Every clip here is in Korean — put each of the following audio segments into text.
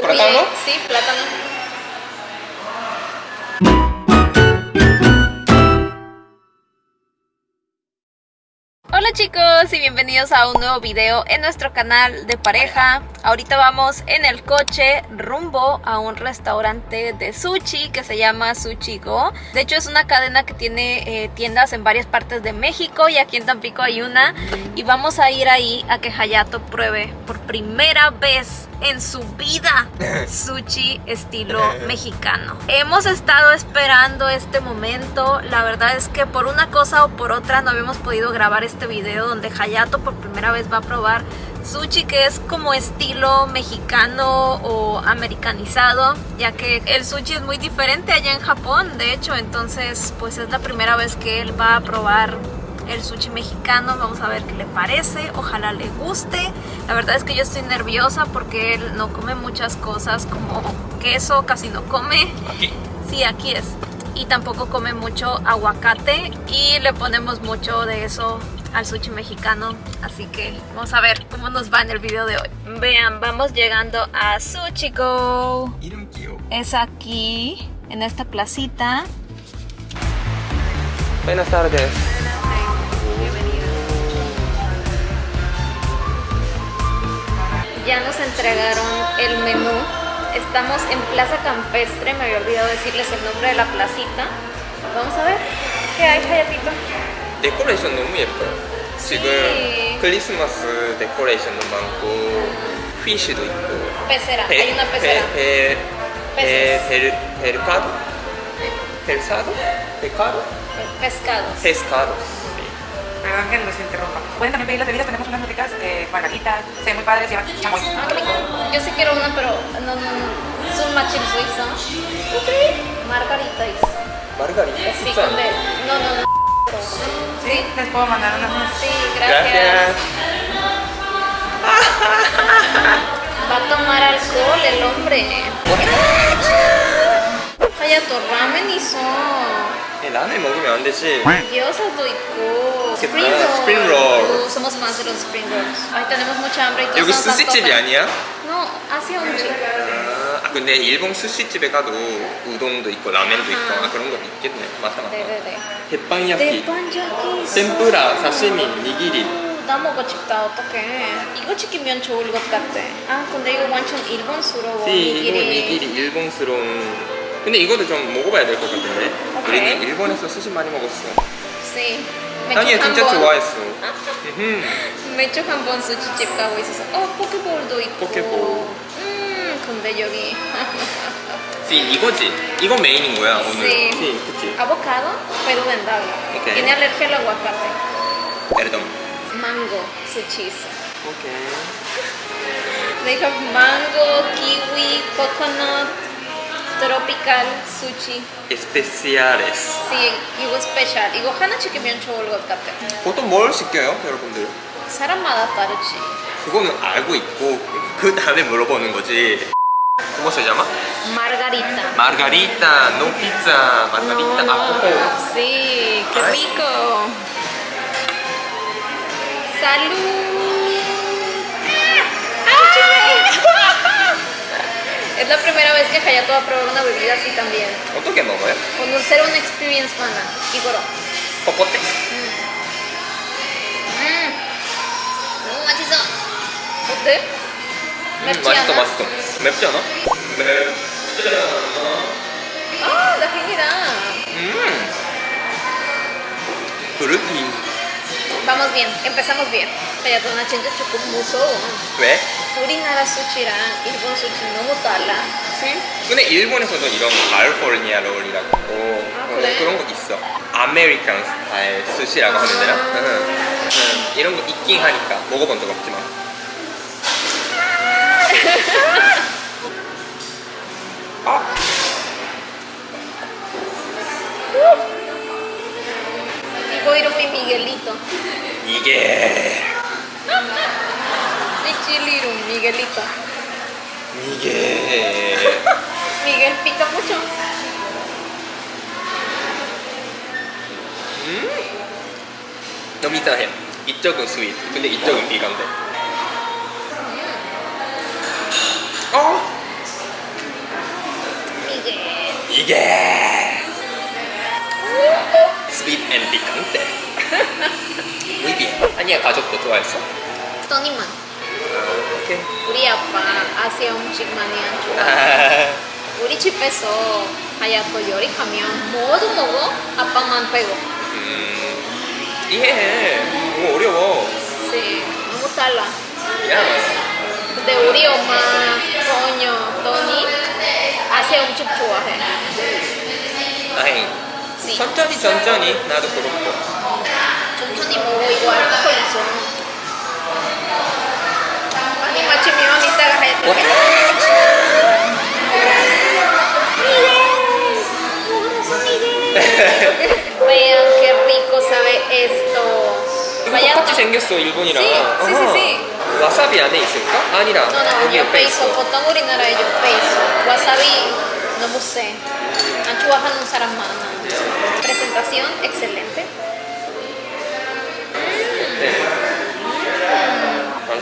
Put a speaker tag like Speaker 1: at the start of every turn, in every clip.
Speaker 1: ¿Plátano?
Speaker 2: Sí, plátano. Hola chicos y bienvenidos a un nuevo video en nuestro canal de pareja Ahorita vamos en el coche rumbo a un restaurante de sushi que se llama Sushi Go De hecho es una cadena que tiene eh, tiendas en varias partes de México y aquí en Tampico hay una Y vamos a ir ahí a que Hayato pruebe por primera vez en su vida sushi estilo mexicano. Hemos estado esperando este momento, la verdad es que por una cosa o por otra no habíamos podido grabar este video donde Hayato por primera vez va a probar sushi que es como estilo mexicano o americanizado ya que el sushi es muy diferente allá en Japón de hecho. Entonces pues es la primera vez que él va a probar el sushi mexicano, vamos a ver qué le parece, ojalá le guste. La verdad es que yo estoy nerviosa porque él no come muchas cosas como queso, casi no come.
Speaker 1: ¿Aquí?
Speaker 2: Sí, aquí es. Y tampoco come mucho aguacate y le ponemos mucho de eso al sushi mexicano así que vamos a ver cómo nos va en el video de hoy vean vamos llegando a Sushi Go es aquí en esta placita
Speaker 1: buenas tardes
Speaker 2: Ya nos entregaron el menú. Estamos en Plaza Campestre, me había olvidado decirles el nombre de la placita. Vamos a ver qué hay, Hayatito.
Speaker 1: 데코레이션 너무 예뻐요. 지금 크리스마스 데코레이션도 많고 피쉬도 있고
Speaker 2: Pecera, hay una pecera.
Speaker 1: 베, 베,
Speaker 2: Peces.
Speaker 1: 베, 베, 베르카도? 벨사도? 베카도?
Speaker 2: Pescados.
Speaker 1: 페
Speaker 3: Pueden también pedir las bebidas, tenemos unas muy ricas eh, margaritas, se ven muy padres, llevan chamoy.
Speaker 2: Ah, Yo sí quiero una, pero no, no, es un machín suizo. Ok. Margarita is.
Speaker 1: ¿Margarita?
Speaker 2: Sí, con D. No, no, no.
Speaker 3: ¿Sí? ¿Les puedo mandar unas más?
Speaker 2: Sí, gracias. Va a tomar alcohol el hombre. Vaya tu ramen y
Speaker 1: son. 라면 먹으면 안 되지
Speaker 2: Gyoza도 있고. Roll. Uh, somos más de los spring rolls. Ay, tenemos mucha hambre y todos
Speaker 1: 여기 스시집이. 아니야?
Speaker 2: No, hacia un.
Speaker 1: 아, 근데 일본 스시집에 가도 우동도 있고 라면도 있고
Speaker 2: 아하.
Speaker 1: 아, 그런 거 있겠네 맞아 맞아
Speaker 2: 네네네.
Speaker 1: 대빵야끼. 템푸라, 사시미, 니기리
Speaker 2: 나 먹고 싶다 어떡해 이거 시키면 좋을 것 같아 아 근데 이거 완전 일본스러워
Speaker 1: 시 이거
Speaker 2: 니기리.
Speaker 1: 니기리 일본스러운 근데 이거도 좀 먹어봐야 될 것 같은데. 우리는 일본에서 스시 많이 먹었어.
Speaker 2: Sí.
Speaker 1: 아니
Speaker 2: 한
Speaker 1: 진짜
Speaker 2: 번-
Speaker 1: 좋아했어.
Speaker 2: 매주 한번 수치집 가고 있어서. 어 포켓볼도 있고.
Speaker 1: 포켓볼.
Speaker 2: 음 근데 여기.
Speaker 1: 시 이거지? 이거 메인인 거야 오늘. 시 그치?
Speaker 2: avocado pero vendable
Speaker 1: Ok.
Speaker 2: tiene alergia al aguacate sushi
Speaker 1: 오케이.
Speaker 2: they have mango kiwi coconut tropical sushi
Speaker 1: 에스페시아레스
Speaker 2: sí 이거 스페셜 이거 하나 시키면 좋을 것 같아
Speaker 1: 보통 뭘 시켜요 여러분들?
Speaker 2: 사람마다 다르지
Speaker 1: 그거는 알고 있고 그 다음에 물어보는 거지 ¿Cómo se llama?
Speaker 2: margarita
Speaker 1: Margarita, no pizza, margarita,
Speaker 2: No,
Speaker 1: ah,
Speaker 2: no.
Speaker 1: coco.
Speaker 2: Sí, qué
Speaker 1: Ay.
Speaker 2: rico. ¡Salud! Es la primera vez que Hayato va a probar una bebida así también.
Speaker 1: 어떻게 먹어요?
Speaker 2: Conocer una experience mana. Igoro.
Speaker 1: 뻣뻣해?
Speaker 2: 음. 너무 맛있어. 어때?
Speaker 1: 음,
Speaker 2: 맵지
Speaker 1: 맛있어
Speaker 2: 않아?
Speaker 1: 맛있어 맵지 않아? 맵지
Speaker 2: 아, 다행이다.
Speaker 1: 음 그릇이
Speaker 2: Vamos bien, empezamos bien. 나 진짜 조금 무서워.
Speaker 1: 왜?
Speaker 2: 우리나라 스시랑 일본 스시 너무 달라.
Speaker 1: 근데 일본에서도 이런 칼포르니아 롤이라고
Speaker 2: 아,
Speaker 1: 어,
Speaker 2: 그래?
Speaker 1: 그런 거 있어 American style 스시라고 하면 되나?
Speaker 2: 아.
Speaker 1: 응. 응. 이런 거 있긴 하니까 먹어본 적 없지만 아
Speaker 2: Digo ir mi Miguelito.
Speaker 1: 이게
Speaker 2: Mi chilirum, Miguelito.
Speaker 1: 이게
Speaker 2: Miguel pica mucho.
Speaker 1: 너무 이상해 이쪽은 스윗 근데 이쪽은 비건데 어? En picante. Muy bien. 아니야 가족도 좋아했어?
Speaker 2: 토니만.
Speaker 1: 오케이.
Speaker 2: 우리 아빠 아시아 음식 많이 안 좋아. 우리 집에서 하얗고 요리하면 모두 먹어. 아빠만 빼고.
Speaker 1: 음, 이해해. 너무 어려워.
Speaker 2: 네, 너무 달라.
Speaker 1: 야.
Speaker 2: 근데 우리 엄마, 토녀, 토니 아시아 음식 좋아해.
Speaker 1: 아이.
Speaker 2: 네.
Speaker 1: 천천히 천천히 나도 그렇고.
Speaker 2: 천천히 먹어 이거 알코올 있어. 많이 마시면 이따가 돼. Vean qué rico sabe esto.
Speaker 1: 이거 똑같이 생겼어 일본이랑.
Speaker 2: Sí, sí, sí.
Speaker 1: 와사비 안에 있을까? 아니라
Speaker 2: No, no,
Speaker 1: 여기 옆에. 있어.
Speaker 2: 보통 우리나라에 yo peso. Wasabi, no lo sé. 안 좋아하는 사람 많아. Presentación excelente.
Speaker 1: 네. 맛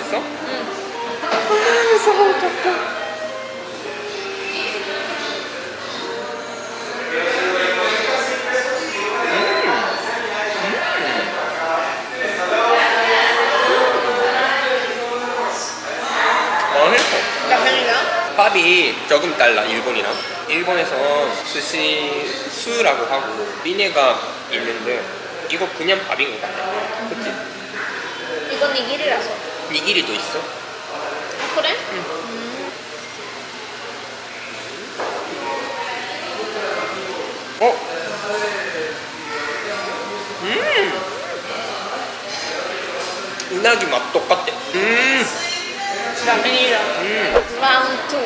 Speaker 1: 미네가 있는데 이거 그냥 밥인 것 같아 그치?
Speaker 2: 이건 니기리라서.
Speaker 1: 니기리도 있어
Speaker 2: 아, 그래?
Speaker 1: 어? 음 우나기 맛 똑같아 음,
Speaker 2: realidad.
Speaker 1: 음
Speaker 2: 2.
Speaker 1: 많죠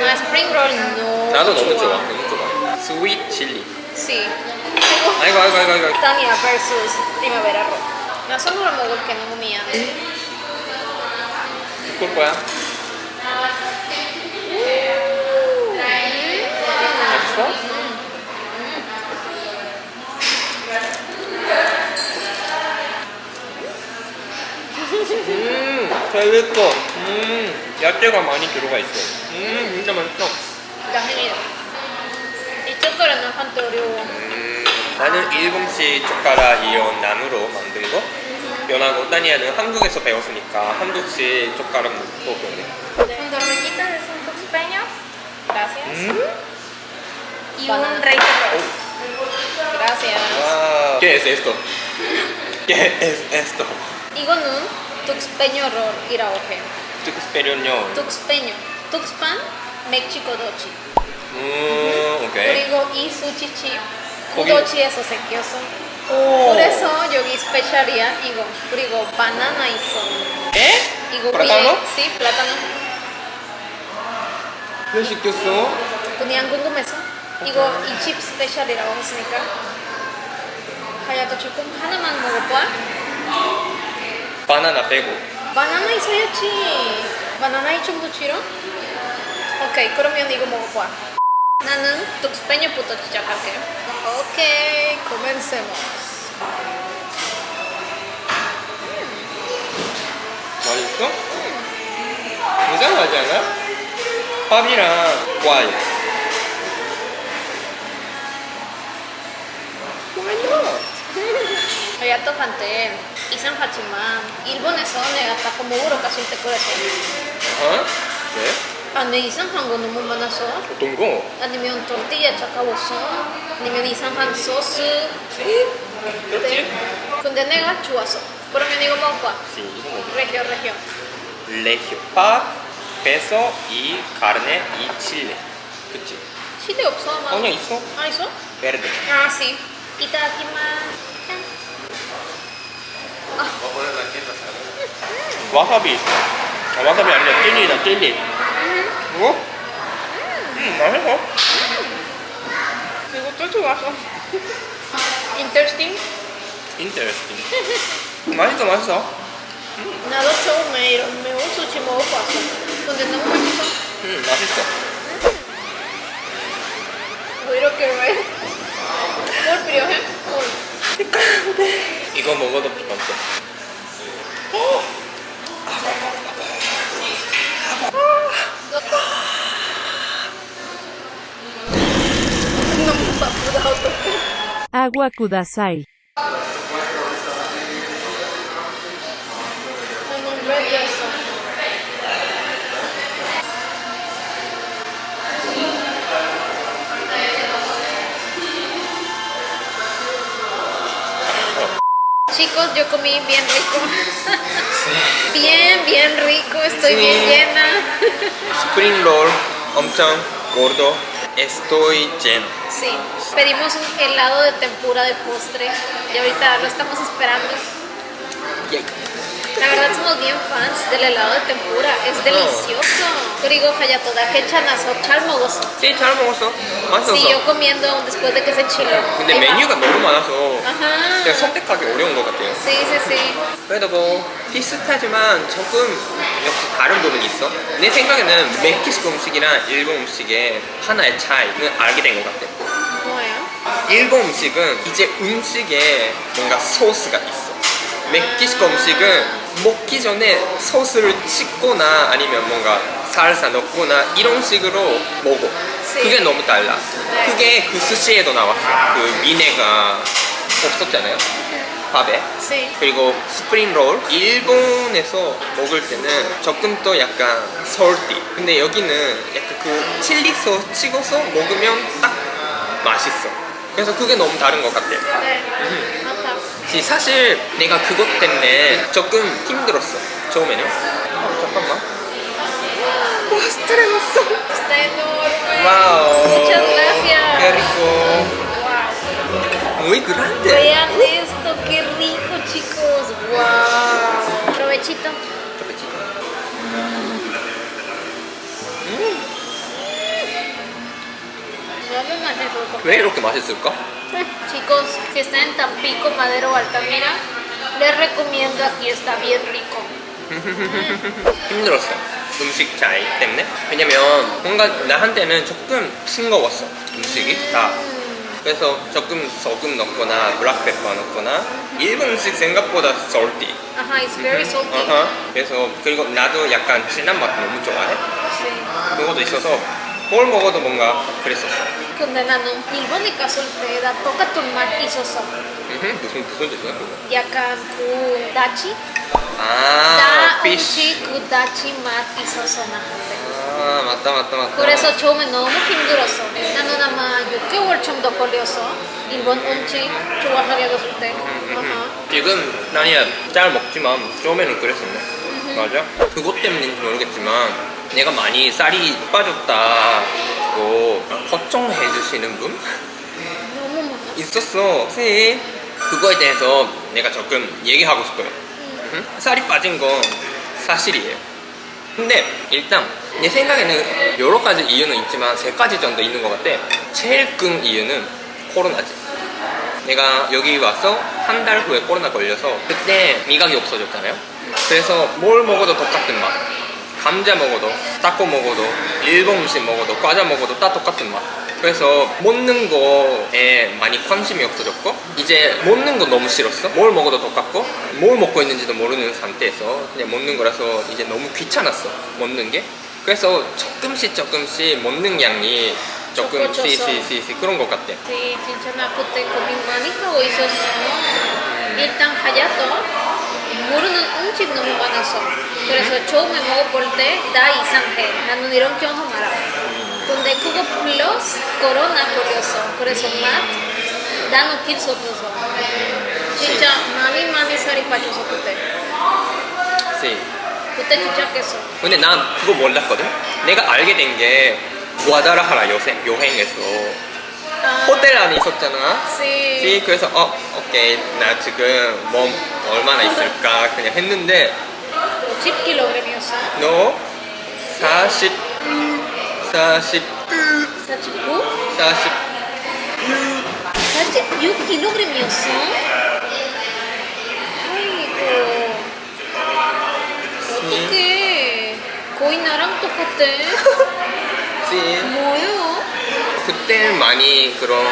Speaker 2: 나 스프링 롤 너무
Speaker 1: 나도 너무 좋아 너무 좋아 스윗 칠리
Speaker 2: Sí. 그리고
Speaker 1: 아이고 아이고 아이고 아이고
Speaker 2: Tania versus Primavera Rock. 나 선물을 먹을 게 너무 미안해.
Speaker 1: 그걸 거야 맛있어? 음, 재밌어. 음, 야채가 많이 들어가 있어. 음, 진짜 맛있어.
Speaker 2: La realidad. 이 한때 어려워.
Speaker 1: 음, 나는 일본식 젓가락 이온 나무로 만든 거. 연하고 따니아는 한국에서 배웠으니까 한국식 젓가락 넣고.
Speaker 2: Cuando quitas es un tuspeño. Gracias.
Speaker 1: 음?
Speaker 2: Y un rey. Gracias.
Speaker 1: 와. ¿Qué es esto? ¿Qué es esto?
Speaker 2: 이거는 tuspeño rol이라고 해.
Speaker 1: 뚝스페리온요.
Speaker 2: tuspeño. tuxpan 멕시코 도치.
Speaker 1: 음, 오케이.
Speaker 2: 그리고 이 수치칩
Speaker 1: 거기-
Speaker 2: 구도치에서 생겼어.
Speaker 1: 오.
Speaker 2: 그래서 여기 스페셜이야 이거. 그리고 바나나 있어.
Speaker 1: 에?
Speaker 2: 이거
Speaker 1: 플라타노?
Speaker 2: 위에 sí, plátano.
Speaker 1: 왜 시켰어?
Speaker 2: 그냥 궁금해서 이거 이집 스페셜이라고 했으니까 하야도 조금 하나만 먹어봐.
Speaker 1: 바나나 빼고.
Speaker 2: 바나나 있어야지. 바나나 이 정도 싫어? 오케이, 그러면 이거 먹어봐. 나는 뚝스페ño부터 시작할게. 오케이, comencemos.
Speaker 1: 맛있어? 이상하지 않아? 밥이랑 과일. Why not?
Speaker 2: 하야토한테 이상하지만 일본에서 내가 딱 먹으러 갔을 때 그랬어.
Speaker 1: 어? 왜?
Speaker 2: 안에 이상한 거 너무 많아서
Speaker 1: 어떤 거?
Speaker 2: 아니면 tortilla 차가워서 아니면 이상한 소스
Speaker 1: 그렇지?
Speaker 2: 근데 내가 좋았어 그러면 이거 먹어봐
Speaker 1: Sí, 이거 뭐지?
Speaker 2: 레기오 레기오
Speaker 1: 레기오. 밥, queso y carne y chile. 그치?
Speaker 2: 치대 없어 아마
Speaker 1: 아니야, 있어.
Speaker 2: 아 있어?
Speaker 1: Verde.
Speaker 2: 아 sí 이따기만
Speaker 1: 와사비. 아, 와사비 아니라 젤리다, 젤리. 뭐? 음, 맛있어.
Speaker 2: 이것도 좋았어 interesting
Speaker 1: Interesting. 맛있어, 맛있어.
Speaker 2: 나도 처음에 이런 매운 수치 먹어봤어 근데 너무 맛있어
Speaker 1: 음, 맛있어.
Speaker 2: 뭐 이렇게 왜? 뭘 필요해? 뭘?
Speaker 1: 이거 먹어도.
Speaker 2: 너무 바쁘다 어떡
Speaker 4: agua kudasai.
Speaker 2: Chicos, yo comí bien rico. bien, bien rico, estoy bien
Speaker 1: Sí.
Speaker 2: llena.
Speaker 1: 스프링 롤 엄청 gordo. Estoy lleno.
Speaker 2: Sí, pedimos un helado de tempura de postre y ahorita lo estamos esperando. La verdad somos bien fans del helado de tempura, es delicioso. 그리고 하야토 나 괜찮아서 잘 먹었어.
Speaker 1: 네, 잘 먹었어. 맛있었어.
Speaker 2: Siguió comiendo después de que se chiló.
Speaker 1: 근데. 메뉴가 너무 많아서
Speaker 2: Ajá.
Speaker 1: 그냥 선택하기 어려운 것 같아요.
Speaker 2: Sí, sí, sí.
Speaker 1: 그래도 뭐 비슷하지만 조금 역시 다른 부분이 있어. 내 생각에는 멕시코 음식이랑 일본 음식의 하나의 차이는 알게 된 것 같아.
Speaker 2: 뭐예요?
Speaker 1: 일본 음식은 이제 음식에 뭔가 소스가 있어. 멕시코 음식은 먹기 전에 소스를 찍거나 아니면 뭔가 살사 넣거나 이런 식으로 먹어.
Speaker 2: 네.
Speaker 1: 그게 너무 달라.
Speaker 2: 네.
Speaker 1: 그게 그 스시에도 나왔어. 그 미네가 없었잖아요. 밥에.
Speaker 2: Sí.
Speaker 1: 그리고 spring roll 일본에서 먹을 때는 조금 더 약간 salty 근데 여기는 약간 그 칠리 소스 찍어서 먹으면 딱 맛있어 그래서 그게 너무 다른 것 같아
Speaker 2: 네.
Speaker 1: 사실 내가 그것 때문에 조금 힘들었어 처음에는 어, 잠깐만 와 스트레스
Speaker 2: Está enorme.
Speaker 1: Wow
Speaker 2: Muchas gracias.
Speaker 1: Qué rico muy grande
Speaker 2: Vean esto, qué rico, chicos. Wow. Provechito. Más rico.
Speaker 1: 왜 이렇게 맛있을까?
Speaker 2: Chicos, si están en Tampico, Madero Altamira, les recomiendo aquí, está bien rico.
Speaker 1: 힘들었어 음식 차이 때문에 왜냐면 뭔가 나한테는 조금 싱거웠어 음식이 다 그래서 조금 소금 넣거나 블랙페퍼 넣거나 일본 음식 생각보다 salty
Speaker 2: Ajá, it's very salty.
Speaker 1: 어허. 그래서 그리고 나도 약간 진한 맛 너무 좋아해
Speaker 2: Sí.
Speaker 1: 그것도 있어서 뭘 먹어도 뭔가 그랬었어
Speaker 2: 일본에 갔을 때나 똑같은 맛 있었어.
Speaker 1: 음흠, 무슨 무슨 뜻이야 그거
Speaker 2: 약간 그 다치?
Speaker 1: 아
Speaker 2: 나
Speaker 1: fish
Speaker 2: 음식 그 다치 맛 있었어 나한테.
Speaker 1: 아 맞다 맞다 맞다
Speaker 2: 그래서 처음에 너무 힘들었어. 나는 아마 6개월 정도 걸렸어. 일본 음식 좋아하게 됐을 때. 아하.
Speaker 1: 지금 나는 잘 먹지만 처음에는 그랬었네 맞아 그것 때문인지 모르겠지만 내가 많이 살이 빠졌다 고 걱정해 주시는 분. 있었어. 씨 그거에 대해서 내가 조금 얘기하고 싶어요. 응? 살이 빠진 건 사실이에요. 근데 일단 내 생각에는 여러 가지 이유는 있지만 세 가지 정도 있는 것 같아. 제일 큰 이유는 코로나지. 내가 여기 와서 한 달 후에 코로나 걸려서 그때 미각이 없어졌잖아요. 그래서 뭘 먹어도 똑같은 맛 감자 먹어도 타코 먹어도 일본 음식 먹어도 과자 먹어도 다 똑같은 맛. 그래서 먹는 거에 많이 관심이 없어졌고 이제 먹는 거 너무 싫었어. 뭘 먹어도 똑같고 뭘 먹고 있는지도 모르는 상태에서 그냥 먹는 거라서 이제 너무 귀찮았어 먹는 게. 그래서 조금씩 조금씩 먹는 양이 조금. 시시시시 그런 것 같아.
Speaker 2: Sí, 진짜 나 그때 고민 많이 하고 있었어. 일단 하야도 모르는 음식 너무 많았어. 그래서 처음에 먹어볼 때 다 이상해. 나는 이런 경험 알아. 근데 그거 플러스 코로나 걸렸어. 그래서 맛 나는 필수 없어서. 진짜 많이 많이 살이 빠졌어 그때.
Speaker 1: 시.
Speaker 2: 그때 진짜 깼어.
Speaker 1: 근데 난 그거 몰랐거든 내가 알게 된 게 구아다라하라 여행, 여행에서
Speaker 2: 아,
Speaker 1: 호텔 안에 있었잖아. 시 그래서 어 오케이 나 지금 몸 얼마나 있을까 그냥 했는데
Speaker 2: 10kg이었어.
Speaker 1: 너 40, 40,
Speaker 2: 49?
Speaker 1: 40
Speaker 2: 46kg이었어? 아이고 어떡해 거의 나랑 똑같아
Speaker 1: 시
Speaker 2: 뭐예요?
Speaker 1: 그때 많이 그런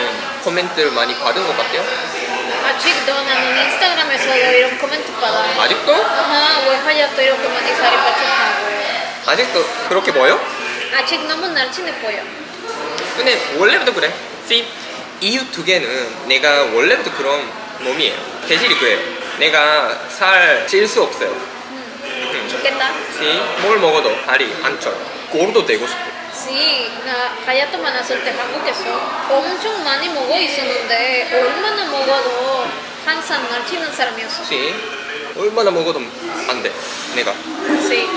Speaker 1: 코멘트를 많이 받은 것 같아요
Speaker 2: 아직도 나는 인스타그램에서 이런 코멘트 받아
Speaker 1: 아직도?
Speaker 2: 아하 왜 하얗도 이렇게 많이 살이 빠졌다고
Speaker 1: 아직도 그렇게 보여?
Speaker 2: 아직 너무 날씬해 보여
Speaker 1: 근데 원래부터 그래 시 이유 두 개는 내가 원래부터 그런 몸이에요. 대질이 그래요. 내가 살 찔 수 없어요. 음.
Speaker 2: 좋겠다.
Speaker 1: 시, 뭘 먹어도 다리 안 쪄요. 골도 되고 싶 고.
Speaker 2: Sí, 나 하야토 만났을 때 한국에서 엄청 많이 먹어 있었는데 얼마나 먹어도 항상 날치는 사람이었어.
Speaker 1: 시, 얼마나 먹어도 안 돼. 내가.
Speaker 2: Sí.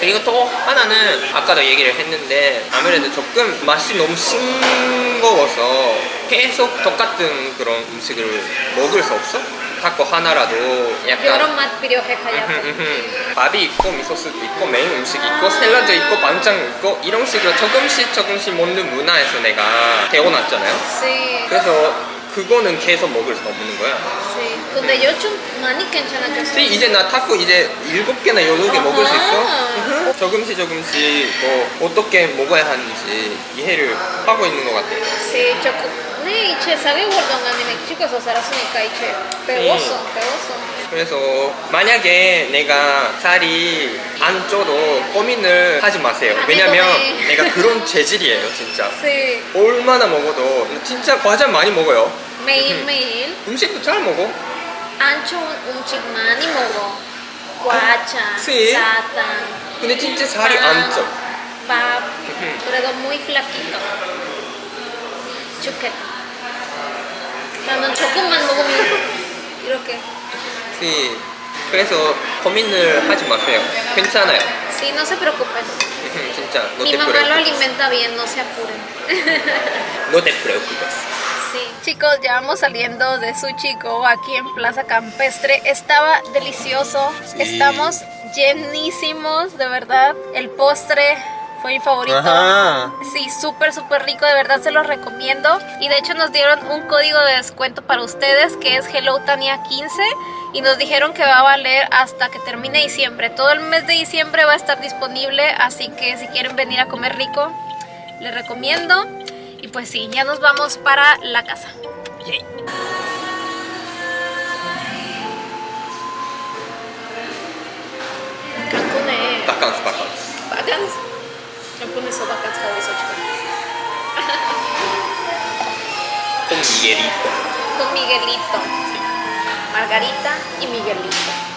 Speaker 1: 그리고 또 하나는 아까도 얘기를 했는데 아무래도 조금 맛이 너무 싱거워서 계속 똑같은 그런 음식을 먹을 수 없어? 타코 하나라도
Speaker 2: 여러
Speaker 1: 약간
Speaker 2: 맛 필요해 하야토.
Speaker 1: 음흠. 밥이 있고 미소스도 있고 메인 음식 있고 샐러드 있고 반찬 있고 이런 식으로 조금씩 조금씩 먹는 문화에서 내가 태어났잖아요
Speaker 2: Sí.
Speaker 1: 그래서 그거는 계속 먹을 수 없는 거야
Speaker 2: Sí. 근데 요즘 많이 괜찮아졌어.
Speaker 1: 이제 나 타코 이제 일곱 개나 여덟 개 먹을 수 있어. 조금씩 조금씩 뭐 어떻게 먹어야 하는지 이해를 하고 있는 것 같아
Speaker 2: Sí, choco. 네, 이제 사계 월동안에 멕시코에서 살았으니까 이제 배웠어, 배웠어.
Speaker 1: 그래서 만약에 내가 살이 안 쪄도 고민을 하지 마세요
Speaker 2: 안
Speaker 1: 왜냐면
Speaker 2: 해도 돼.
Speaker 1: 내가 그런 재질이에요 진짜
Speaker 2: Sí.
Speaker 1: 얼마나 먹어도 진짜 과자 많이 먹어요
Speaker 2: 매일 매일
Speaker 1: 음식도 잘 먹어
Speaker 2: 안 좋은 음식 많이 먹어. 과자,
Speaker 1: Sí.
Speaker 2: 사탕,
Speaker 1: 근데 진짜 살이 안 쪄.
Speaker 2: 밥.
Speaker 1: Ujú.
Speaker 2: 그래도 muy flaquito. 좋겠다. 나는 조금만 먹으면 이렇게.
Speaker 1: 네. 그래서 고민을 하지 마세요. 괜찮아요.
Speaker 2: Sí, no se preocupen.
Speaker 1: 진짜 no
Speaker 2: Mi
Speaker 1: te
Speaker 2: mamá lo
Speaker 1: preocupes.
Speaker 2: alimenta bien, no se apuren.
Speaker 1: No te preocupes.
Speaker 2: Sí. Chicos, ya vamos saliendo de Sushi Go aquí en Plaza Campestre. Estaba delicioso.
Speaker 1: Sí.
Speaker 2: Estamos llenísimos, de verdad. El postre fue mi favorito. Sí, súper, súper rico. De verdad se los recomiendo. Y de hecho nos dieron un código de descuento para ustedes que es HelloTania15 y nos dijeron que va a valer hasta que termine diciembre. Todo el mes de diciembre va a estar disponible, así que si quieren venir a comer rico, les recomiendo. Y pues sí, ya nos vamos para la casa.
Speaker 1: Yay.
Speaker 2: Cancún
Speaker 1: es... 캉스.
Speaker 2: 바간스. Cancun에서 바간스 가고 있어 지금.
Speaker 1: con Miguelito.
Speaker 2: Con Miguelito. Margarita y Miguelito.